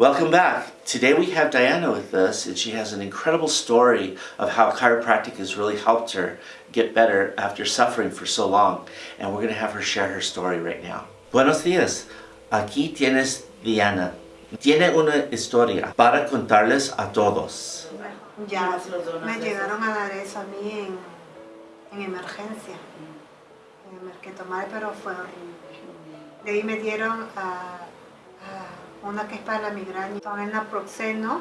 Welcome back. Today we have Diana with us and she has an incredible story of how chiropractic has really helped her get better after suffering for so long. And we're going to have her share her story right now. Buenos días. Aquí tienes Diana. Tiene una historia para contarles a todos. Ya me llegaron a dar eso a mí en, en emergencia. En emer- que tomar, pero fue horrible. De ahí me dieron a, a una que es para la migraña. Con el naproxeno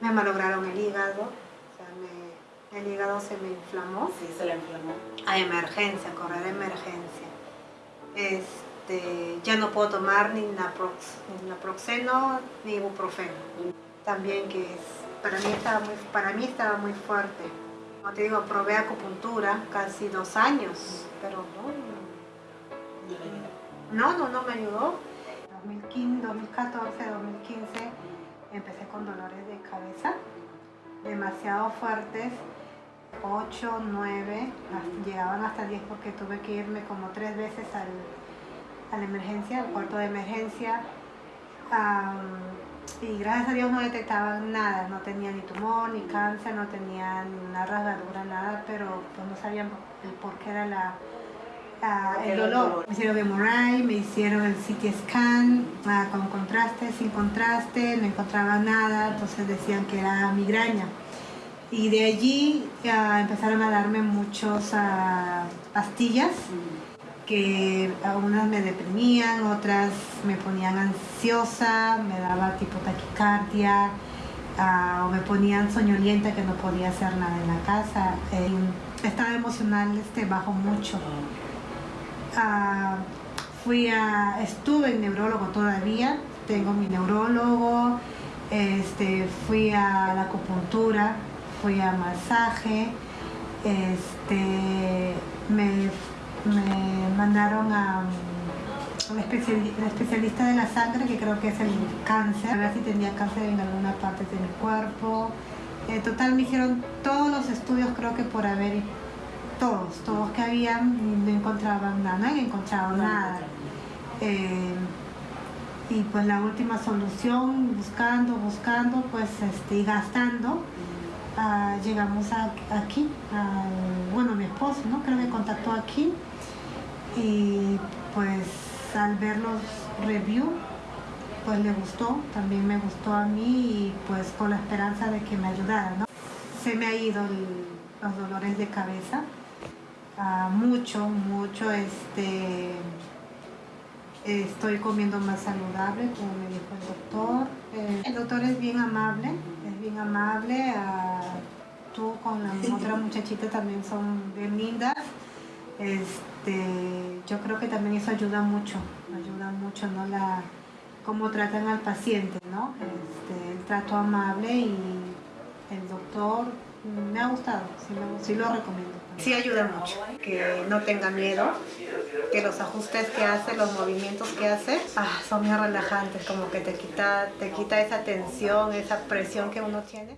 me malograron el hígado. O sea, me- el hígado se me inflamó. Sí, se le inflamó. A emergencia, correr a emergencia. Este, ya no puedo tomar ni, naprox, ni naproxeno ni ibuprofeno. También que es, para mí estaba muy, para mí estaba muy fuerte. Como te digo, probé acupuntura casi dos años, pero no, no, no, no me ayudó. 2015, 2014, 2015 empecé con dolores de cabeza demasiado fuertes 8, 9, hasta- llegaban hasta 10 porque tuve que irme como tres veces al, a la emergencia, al cuarto de emergencia. Y gracias a Dios no detectaban nada, no tenía ni tumor, ni cáncer, no tenía ni una rasgadura, nada, pero pues no sabían el por qué era la, la- ¿Por qué el dolor. Me hicieron MRI, me hicieron el CT scan ah, con contraste, sin contraste, no encontraban nada, entonces decían que era migraña. Y de allí ah, empezaron a darme muchas pastillas que a unas me deprimían, otras me ponían ansiosa, me daba tipo taquicardia, ah, o me ponían soñolienta que no podía hacer nada en la casa. El estado emocional este, bajó mucho. Fui a, estuve en neurólogo todavía, tengo mi neurólogo, este, fui a la acupuntura, fui a masaje, este, me, me mandaron a un especialista de la sangre, que creo que es el cáncer, a ver si tenía cáncer en alguna parte de mi cuerpo. En total me hicieron todos los estudios, creo que por haber, todos, todos que habían, no encontraban nada, no han encontrado nada. Eh, y pues la última solución, buscando, buscando, pues este, y gastando, ah, llegamos a- aquí, bueno, mi esposo, ¿no? Creo que contactó aquí y pues al ver los reviews, pues le gustó, también me gustó a mí y pues con la esperanza de que me ayudara, ¿no? Se me ha ido el- los dolores de cabeza, mucho, mucho, este, estoy comiendo más saludable, como me dijo el doctor. Eh, el doctor es bien amable, es bien amable. ah, tú con la otra muchachita también son bien lindas. Este, yo creo que también eso ayuda mucho, ayuda mucho, ¿no? La, cómo tratan al paciente, ¿no? Este, el trato amable y el doctor me ha gustado, sí, lo- sí lo recomiendo. Sí ayuda mucho, que no tenga miedo, que los ajustes que hace, los movimientos que hace, ah, son muy relajantes, como que te quita, te quita esa tensión, esa presión que uno tiene.